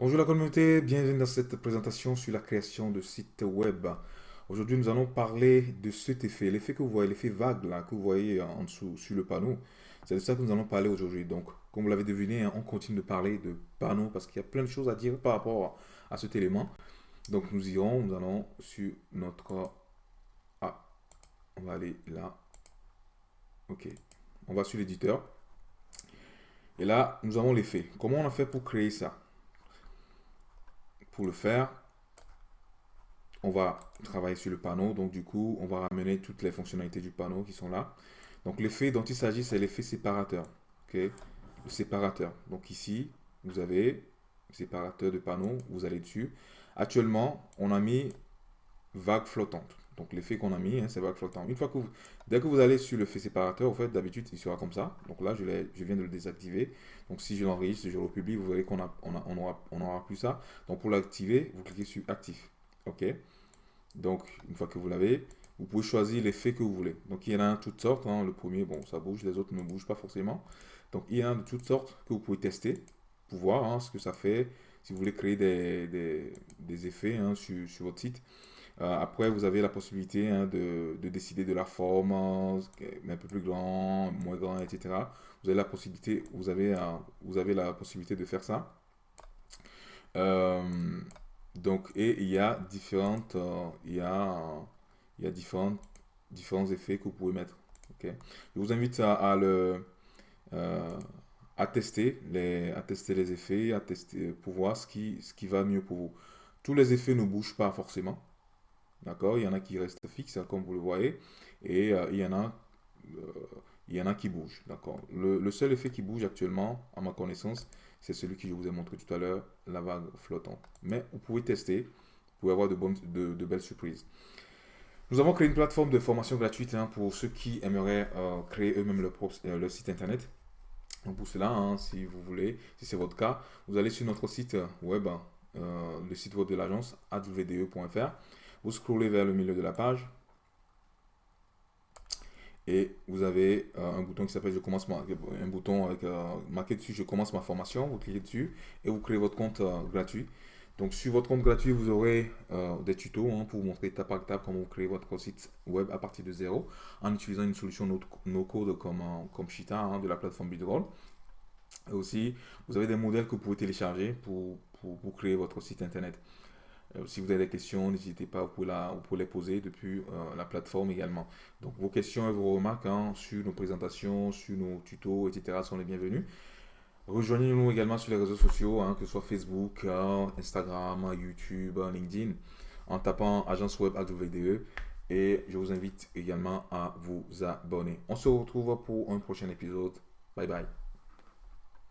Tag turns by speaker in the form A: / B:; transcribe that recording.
A: Bonjour la communauté, bienvenue dans cette présentation sur la création de sites web. Aujourd'hui, nous allons parler de cet effet, l'effet que vous voyez, l'effet vague là, que vous voyez en dessous sur le panneau. C'est de ça que nous allons parler aujourd'hui. Donc, comme vous l'avez deviné, hein, on continue de parler de panneaux parce qu'il y a plein de choses à dire par rapport à cet élément. Donc, nous irons, nous allons sur notre... Ah, on va aller là. Ok, on va sur l'éditeur. Et là, nous avons l'effet. Comment on a fait pour créer ça? Pour le faire, on va travailler sur le panneau. Donc, du coup, on va ramener toutes les fonctionnalités du panneau qui sont là. Donc, l'effet dont il s'agit, c'est l'effet séparateur. Le séparateur. Donc, ici, vous avez séparateur de panneau. Vous allez dessus. Actuellement, on a mis vague flottante. Donc l'effet qu'on a mis, hein, c'est flottante. Une fois que vous, dès que vous allez sur le fait séparateur, en fait, d'habitude, il sera comme ça. Donc là, je, je viens de le désactiver. Donc si je l'enregistre, je le publie, vous verrez qu'on a, on a, on aura, on aura plus ça. Donc pour l'activer, vous cliquez sur actif. OK Donc une fois que vous l'avez, vous pouvez choisir l'effet que vous voulez. Donc il y en a toutes sortes. Hein. Le premier, bon, ça bouge, les autres ne bougent pas forcément. Donc il y en a de toutes sortes que vous pouvez tester pour voir hein, ce que ça fait. Si vous voulez créer des, effets hein, sur votre site. Euh, après, vous avez la possibilité hein, de, décider de la forme, un peu plus grand, moins grand, etc. Vous avez la possibilité, vous avez, vous avez la possibilité de faire ça. Euh, donc, et il y a différentes, euh, il y a, il y a différents, différents effets que vous pouvez mettre. Je vous invite à, le, à tester les, à tester les effets, à tester pour voir ce qui, ce qui va mieux pour vous. Tous les effets ne bougent pas forcément. D'accord Il y en a qui restent fixes, hein, comme vous le voyez, et euh, il, y en a, euh, il y en a qui bougent. D'accord le, seul effet qui bouge actuellement, à ma connaissance, c'est celui que je vous ai montré tout à l'heure, la vague flottante. Mais vous pouvez tester, vous pouvez avoir de, bonnes, de, belles surprises. Nous avons créé une plateforme de formation gratuite hein, pour ceux qui aimeraient euh, créer eux-mêmes leur, site internet. Donc pour cela, hein, si vous voulez, si c'est votre cas, vous allez sur notre site web, le site web de l'agence awde.fr. Vous scrollez vers le milieu de la page et vous avez euh, un bouton qui s'appelle je commence ma, un bouton avec euh, marqué dessus je commence ma formation vous cliquez dessus et vous créez votre compte euh, gratuit. Donc sur votre compte gratuit vous aurez des tutos hein, pour vous montrer étape par étape comment vous créez votre site web à partir de zéro en utilisant une solution no, code comme, comme hein, de la plateforme Bidroll et aussi vous avez des modèles que vous pouvez télécharger pour, créer votre site internet si vous avez des questions, n'hésitez pas, vous pouvez, les poser depuis euh, la plateforme également. Donc vos questions et vos remarques hein, sur nos présentations, sur nos tutos, etc. sont les bienvenus. Rejoignez-nous également sur les réseaux sociaux, hein, que ce soit Facebook, hein, Instagram, YouTube, LinkedIn, en tapant Agence Web AWDE. Et je vous invite également à vous abonner. On se retrouve pour un prochain épisode. Bye bye.